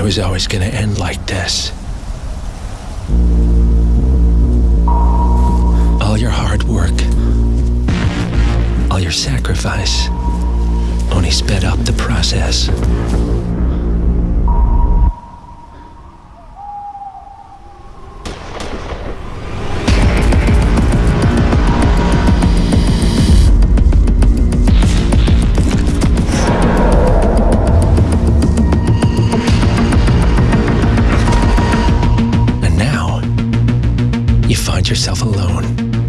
was always gonna end like this. All your hard work, all your sacrifice, only sped up the process. Find yourself alone.